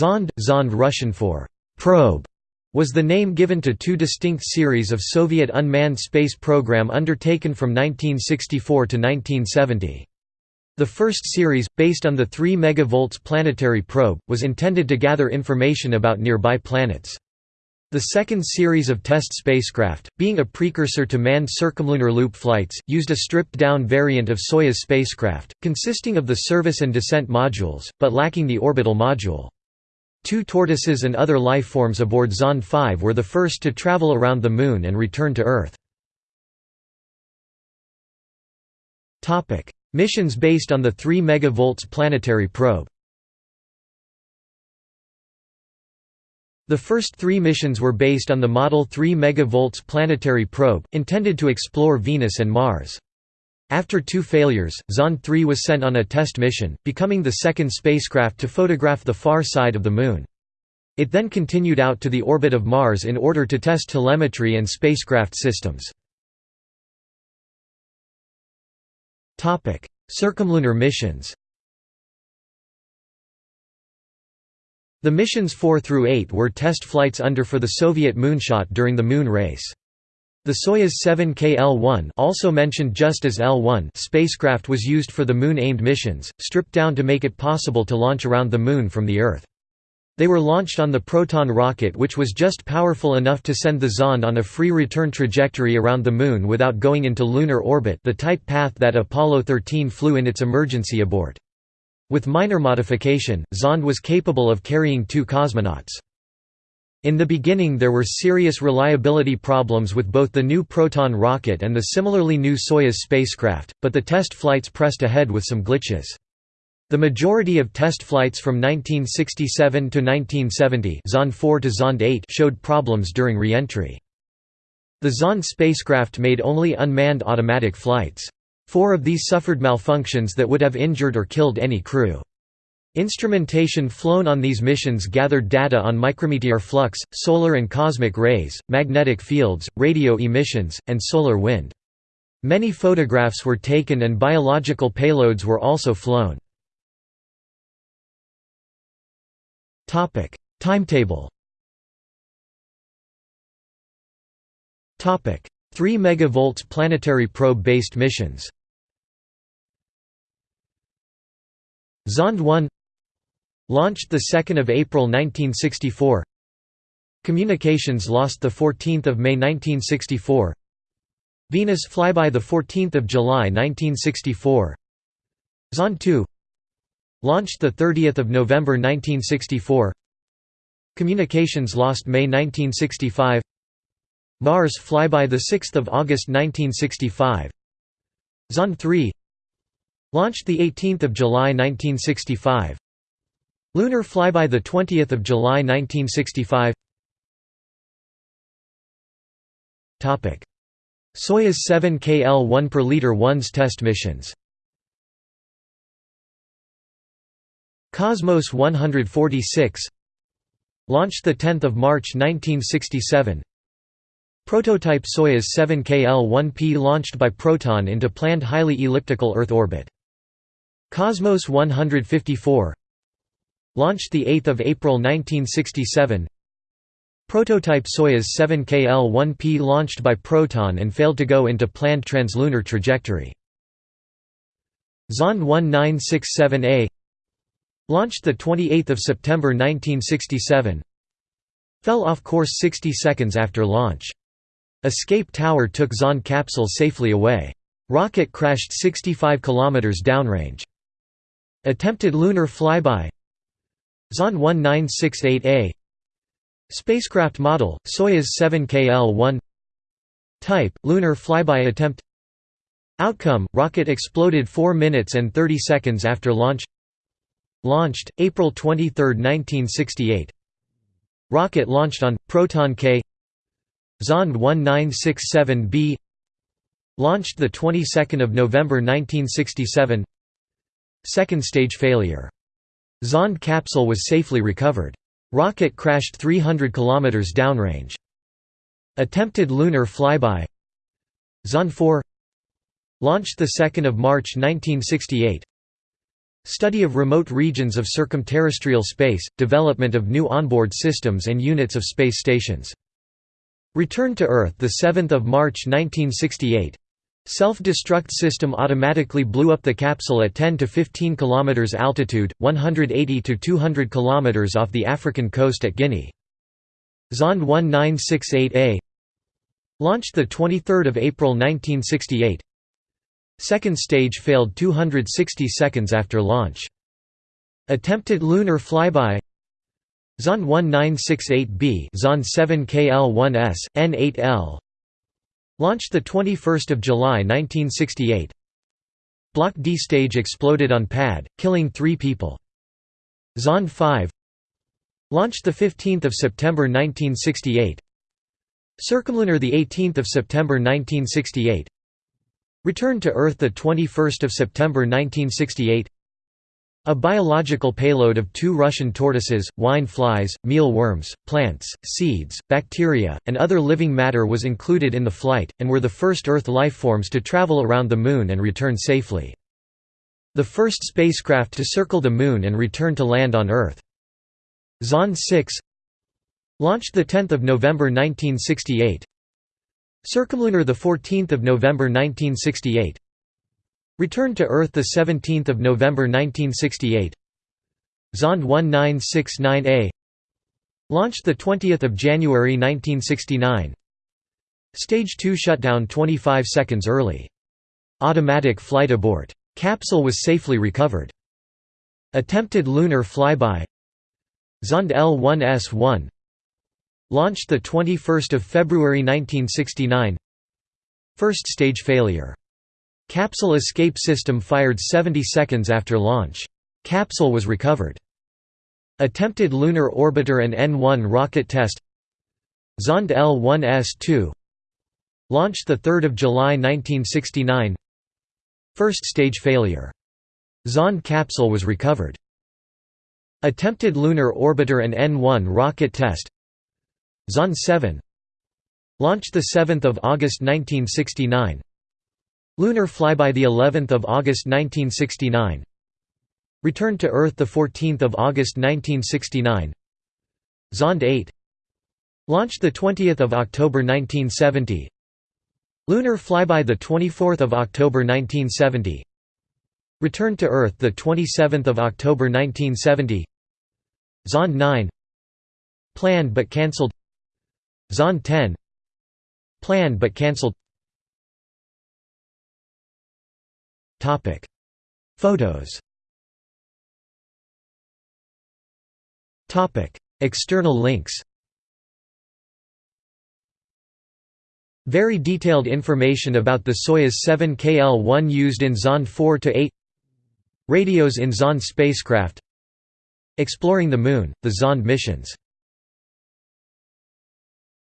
Zond, Zond Russian for probe, was the name given to two distinct series of Soviet unmanned space program undertaken from 1964 to 1970. The first series, based on the 3 MV planetary probe, was intended to gather information about nearby planets. The second series of test spacecraft, being a precursor to manned circumlunar loop flights, used a stripped-down variant of Soyuz spacecraft, consisting of the service and descent modules, but lacking the orbital module. Two tortoises and other lifeforms aboard Zond 5 were the first to travel around the Moon and return to Earth. Missions based on the 3 MV planetary probe The first three missions were based on the Model 3 MV planetary probe, intended to explore Venus and Mars. After two failures, Zond 3 was sent on a test mission, becoming the second spacecraft to photograph the far side of the Moon. It then continued out to the orbit of Mars in order to test telemetry and spacecraft systems. Circumlunar missions The missions 4 through 8 were test flights under for the Soviet moonshot during the Moon race. The Soyuz 7K L-1 also mentioned just as L-1 spacecraft was used for the Moon-aimed missions, stripped down to make it possible to launch around the Moon from the Earth. They were launched on the Proton rocket which was just powerful enough to send the Zond on a free return trajectory around the Moon without going into lunar orbit the type path that Apollo 13 flew in its emergency abort. With minor modification, Zond was capable of carrying two cosmonauts. In the beginning there were serious reliability problems with both the new Proton rocket and the similarly new Soyuz spacecraft, but the test flights pressed ahead with some glitches. The majority of test flights from 1967 to 1970 Zond 4 to Zond 8 showed problems during re-entry. The Zond spacecraft made only unmanned automatic flights. Four of these suffered malfunctions that would have injured or killed any crew. Instrumentation flown on these missions gathered data on micrometeor flux, solar and cosmic rays, magnetic fields, radio emissions, and solar wind. Many photographs were taken and biological payloads were also flown. Timetable Topic: 3 MV planetary probe-based missions Zond 1 Launched 2 April 1964 Communications lost 14 May 1964 Venus flyby 14 July 1964 Zond 2 Launched 30 November 1964 Communications lost May 1965 Mars flyby 6 August 1965 Zond 3 Launched 18 July 1965 Lunar flyby 20 July 1965 Topic: Soyuz 7 KL-1 per liter 1's test missions. Cosmos 146 Launched 10 March 1967 Prototype Soyuz 7KL-1P launched by Proton into planned highly elliptical Earth orbit. Cosmos 154 Launched 8 April 1967 Prototype Soyuz 7KL-1P launched by Proton and failed to go into planned translunar trajectory. Zond 1967A Launched 28 September 1967 Fell off course 60 seconds after launch. Escape tower took Zond capsule safely away. Rocket crashed 65 km downrange. Attempted lunar flyby Zond 1968A Spacecraft model, Soyuz 7KL-1 Type, lunar flyby attempt. Outcome, rocket exploded 4 minutes and 30 seconds after launch. Launched, April 23, 1968 Rocket launched on, Proton K. Zond 1967B Launched the 22nd of November 1967 Second stage failure. Zond capsule was safely recovered. Rocket crashed 300 km downrange. Attempted lunar flyby Zond 4 Launched 2 March 1968 Study of remote regions of circumterrestrial space, development of new onboard systems and units of space stations. Return to Earth 7 March 1968 Self-destruct system automatically blew up the capsule at 10 to 15 km altitude, 180 to 200 km off the African coast at Guinea. Zond 1968A Launched 23 April 1968 Second stage failed 260 seconds after launch. Attempted lunar flyby Zond 1968B Zond 7KL1S, N8L Launched 21 July 1968 Block D stage exploded on pad, killing three people. Zond 5 Launched 15 September 1968 Circumlunar 18 September 1968 Returned to Earth 21 September 1968 a biological payload of two Russian tortoises, wine flies, mealworms, plants, seeds, bacteria, and other living matter was included in the flight, and were the first Earth lifeforms to travel around the Moon and return safely. The first spacecraft to circle the Moon and return to land on Earth. Zond 6 Launched 10 November 1968 Circumlunar 14 November 1968 Returned to Earth 17 November 1968 Zond 1969A Launched 20 January 1969 Stage 2 shutdown 25 seconds early. Automatic flight abort. Capsule was safely recovered. Attempted lunar flyby. Zond L1S1 Launched 21 February 1969 First stage failure Capsule escape system fired 70 seconds after launch. Capsule was recovered. Attempted lunar orbiter and N-1 rocket test Zond L-1S-2 Launched 3 July 1969 First stage failure. Zond capsule was recovered. Attempted lunar orbiter and N-1 rocket test Zond 7 Launched 7 August 1969 Lunar flyby the 11th of August 1969. Returned to Earth the 14th of August 1969. Zond 8. Launched the 20th of October 1970. Lunar flyby the 24th of October 1970. Returned to Earth the 27th of October 1970. Zond 9. Planned but cancelled. Zond 10. Planned but cancelled. Topic. Photos. Topic. External links. Very detailed information about the Soyuz 7 KL-1 used in Zond 4 to 8. Radios in Zond spacecraft. Exploring the Moon, the Zond missions